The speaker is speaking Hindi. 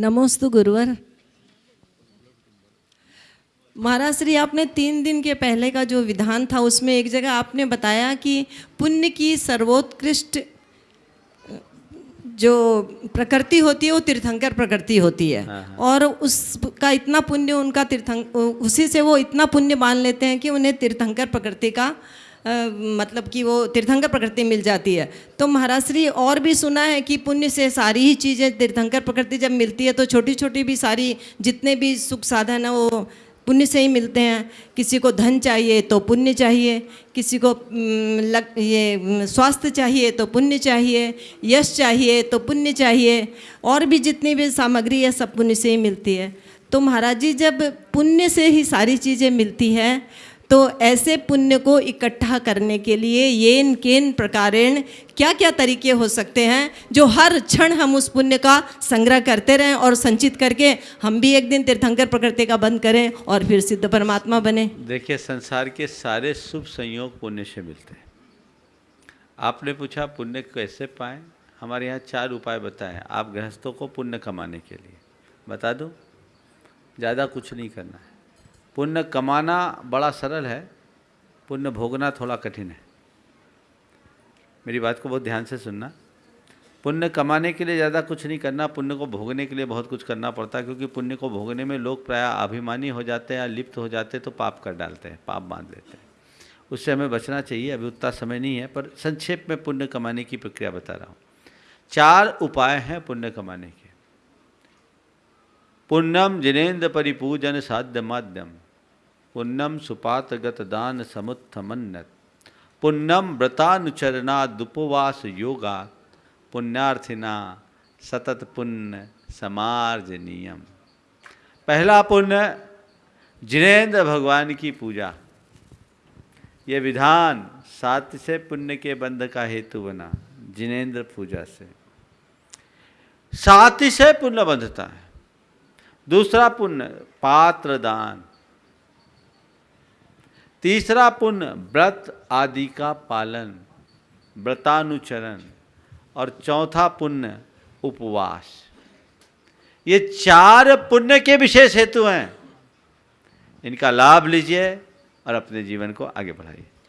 नमोस्तु गुरुवर। महाराज श्री आपने तीन दिन के पहले का जो विधान था उसमें एक जगह आपने बताया कि पुण्य की सर्वोत्कृष्ट जो प्रकृति होती है वो तीर्थंकर प्रकृति होती है। और उसका इतना पुण्य उनका तीर्थंक उसी से वो इतना पुण्य मान लेते हैं कि उन्हें तीर्थंकर प्रकृति का मतलब कि वो तीर्थंकर प्रकृति मिल जाती है। तो महाराज श्री और भी सुना है कि पुण्य से सारी ही चीज़ें तीर्थंकर प्रकृति जब मिलती है तो छोटी छोटी भी सारी जितने भी सुख साधन है, वो पुण्य से ही मिलते हैं। किसी को धन चाहिए तो पुण्य चाहिए, किसी को लग, ये स्वास्थ्य चाहिए तो पुण्य चाहिए, यश चाहिए तो पुण्य चाहिए, और भी जितनी भी सामग्री है, सब पुण्य से ही मिलती है। तो महाराज जी, जब पुण्य से ही सारी चीज़ें मिलती हैं तो ऐसे पुण्य को इकट्ठा करने के लिए येन केन प्रकारेण क्या क्या तरीके हो सकते हैं, जो हर क्षण हम उस पुण्य का संग्रह करते रहें और संचित करके हम भी एक दिन तीर्थंकर प्रकृति का बंद करें और फिर सिद्ध परमात्मा बने। देखिए, संसार के सारे शुभ संयोग पुण्य से मिलते हैं। आपने पूछा, पुण्य कैसे पाएँ? हमारे यहाँ चार उपाय बताए, आप गृहस्थों को पुण्य कमाने के लिए। बता दो? ज़्यादा कुछ नहीं करना है। पुण्य कमाना बड़ा सरल है, पुण्य भोगना थोड़ा कठिन है। मेरी बात को बहुत ध्यान से सुनना। पुण्य कमाने के लिए ज़्यादा कुछ नहीं करना, पुण्य को भोगने के लिए बहुत कुछ करना पड़ता है, क्योंकि पुण्य को भोगने में लोग प्राय अभिमानी हो जाते हैं या लिप्त हो जाते हैं तो पाप कर डालते हैं, पाप बाँध लेते हैं। उससे हमें बचना चाहिए, अभी उतना समय नहीं है, पर संक्षेप में पुण्य कमाने की प्रक्रिया बता रहा हूँ। चार उपाय हैं पुण्य कमाने के। पुण्यम जिनेन्द्र परिपूजन साध्य माध्यम। पुण्यम सुपातगत दान समुत्थमन्नत पुण्यम व्रतानुचरणा दुपवास योगा। पुण्यार्थिना सतत पुण्य समार्जनीयम। पहला पुण्य, जिनेन्द्र भगवान की पूजा। ये विधान सात से पुण्य के बंध का हेतु बना, जिनेन्द्र पूजा से। सात से पुण्य बंधता है। दूसरा पुण्य पात्र दान तीसरा पुण्य, व्रत आदि का पालन, व्रतानुचरण। और चौथा पुण्य, उपवास। ये चार पुण्य के विशेष हेतु हैं। इनका लाभ लीजिए और अपने जीवन को आगे बढ़ाइए।